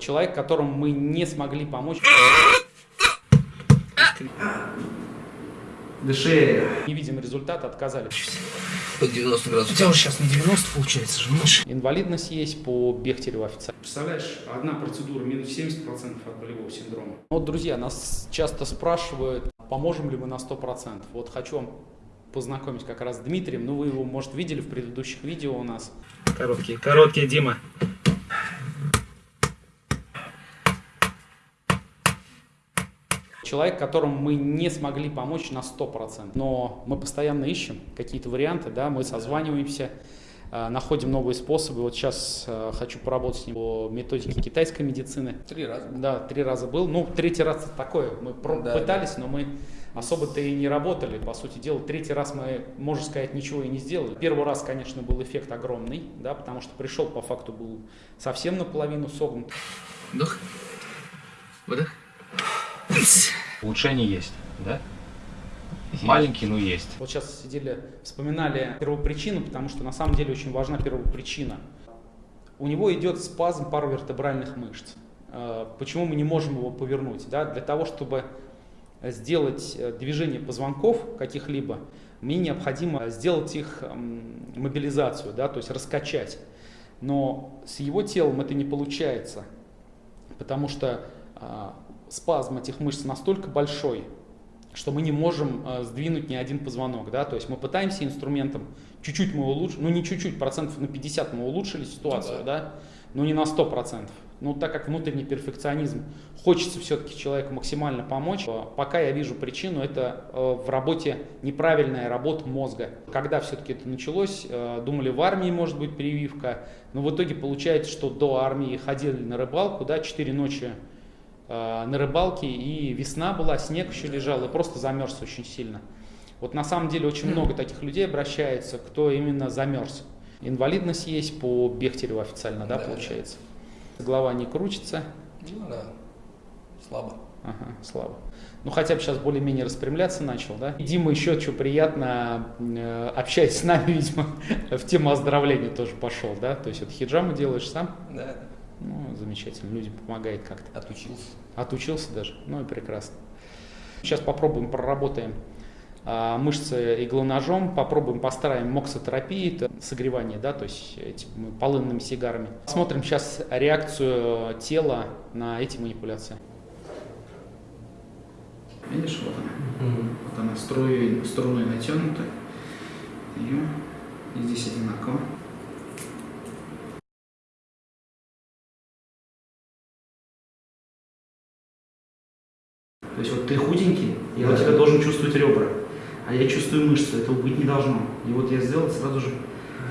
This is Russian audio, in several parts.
Человек, которому мы не смогли помочь. Дыши. Не видим результата, отказали. Под 90 градусов. У тебя уже сейчас не 90 получается же, меньше. Инвалидность есть по Бехтереву официально. Представляешь, одна процедура минус 70% от болевого синдрома. Вот, друзья, нас часто спрашивают, поможем ли мы на 100%. Вот хочу вам познакомить как раз с Дмитрием. Ну, вы его, может, видели в предыдущих видео у нас. Короткие, короткие, Дима. Человек, которому мы не смогли помочь на 100%. Но мы постоянно ищем какие-то варианты, да, мы созваниваемся, э, находим новые способы. Вот сейчас э, хочу поработать с ним по методике китайской медицины. Три раза. Да, три раза был. Ну, третий раз такое. Мы Да, пытались, но мы особо-то и не работали, по сути дела. Третий раз мы, можно сказать, ничего и не сделали. Первый раз, конечно, был эффект огромный, да, потому что пришел, по факту, был совсем наполовину согнут. Вдох. Выдох. Улучшение есть, да? Маленький, но есть. Вот сейчас сидели, вспоминали первопричину, потому что на самом деле очень важна первопричина. У него идет спазм паровертебральных мышц. Э, Почему мы не можем его повернуть? Да? Для того, чтобы сделать э, движение позвонков каких-либо, мне необходимо сделать их мобилизацию, да? то есть раскачать. Но с его телом это не получается, потому что а, спазм этих мышц настолько большой, что мы не можем э, сдвинуть ни один позвонок, да, то есть мы пытаемся инструментом, чуть-чуть мы улучшили, ну не чуть-чуть, процентов на 50 мы улучшили ситуацию, да, но не на 100 процентов. Ну, так как внутренний перфекционизм, хочется все-таки человеку максимально помочь. Э, Пока я вижу причину, это э, в работе неправильная работа мозга. Когда все-таки это началось, думали, в армии может быть прививка, но в итоге получается, что до армии ходили на рыбалку, да, 4 ночи на рыбалке, и весна была, снег еще лежал, и просто замерз очень сильно. Вот на самом деле очень много таких людей обращается, кто именно замерз. Инвалидность есть по Бехтереву официально, да, Да. получается? Голова не крутится, Ну да. Слабо. ага, слабо. Ну хотя бы сейчас более-менее распрямляться начал, да? И Дима еще что приятно, э, общаясь с нами, видимо, в тему оздоровления тоже пошел, да? То есть вот хиджаму делаешь сам, Да, да. Замечательно, людям помогает как-то. Отучился. Отучился даже, ну и прекрасно. Сейчас попробуем, проработаем а, мышцы иглоножом, попробуем, постараем моксотерапии, это согревание, да, то есть этими полынными сигарами. Смотрим сейчас реакцию тела на эти манипуляции. Видишь, вот она. Вот она струей, струной натянута. Ее. И здесь одинаково. То есть вот ты худенький, вот Да. тебя должен чувствовать ребра. А я чувствую мышцы, этого быть не должно. И вот я сделал, сразу же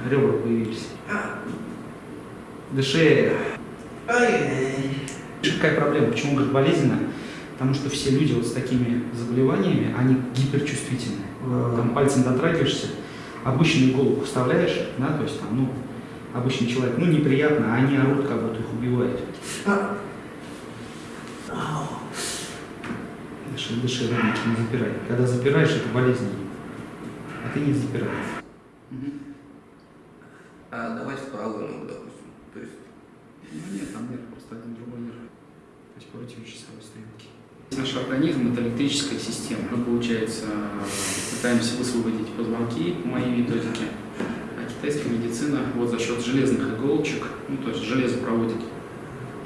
ребра появились. Дыши. Какая проблема? Почему говорит болезненно? Потому что все люди вот с такими заболеваниями, они гиперчувствительны. Там пальцем дотрагиваешься, обычную иголку вставляешь, да, то есть там, ну, обычный человек, ну, неприятно, а они орут, как будто их убивают. Дыши, дыши, ровненько, не запирай. Когда запираешь, это болезненно. А ты не запирай. А давайте в правую ногу, допустим. То есть Ну нет, там нерв, просто один другой нерв. То есть против часовой стрелки. Наш организм – это электрическая система. Мы, получается, пытаемся высвободить позвонки по моей методике. А китайская медицина вот за счет железных иголочек, ну то есть железо проводит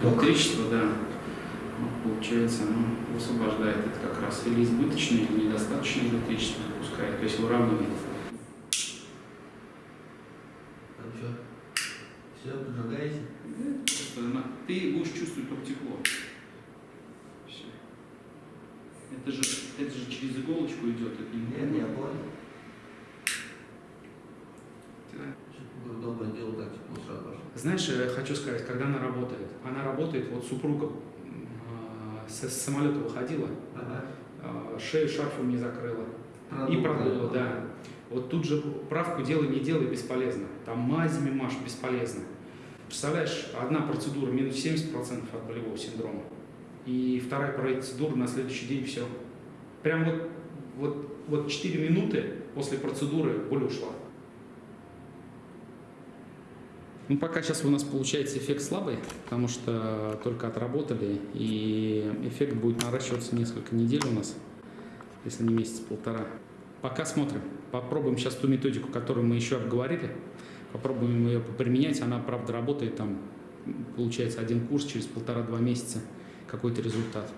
электричество, да, получается, оно высвобождает это как раз или избыточное, или недостаточное электричество допускает, то есть выравнивает. там что? Все, поджигаете? Просто на- ты будешь чувствовать только тепло. Всё. Это же, это же через иголочку идет, это не Нет, я понял. Да. Знаешь, я хочу сказать, когда она работает, она работает, вот супруга м, а, с, самолета выходила, Ага. а, шею шарфом не закрыла и Продукты. продула, да. Вот тут же правку делай, не делай, бесполезно. Там мазями маш, бесполезно. Представляешь, одна процедура минус 70% от болевого синдрома. И вторая процедура на следующий день все. Прям вот, вот, вот 4 минуты после процедуры боль ушла. Ну, пока сейчас у нас получается эффект слабый, потому что только отработали, и эффект будет наращиваться несколько недель у нас, если не месяц-полтора. Пока смотрим. Попробуем сейчас ту методику, которую мы еще обговорили, попробуем ее применять. Она, правда, работает там, получается, один курс через полтора-два месяца, какой-то результат.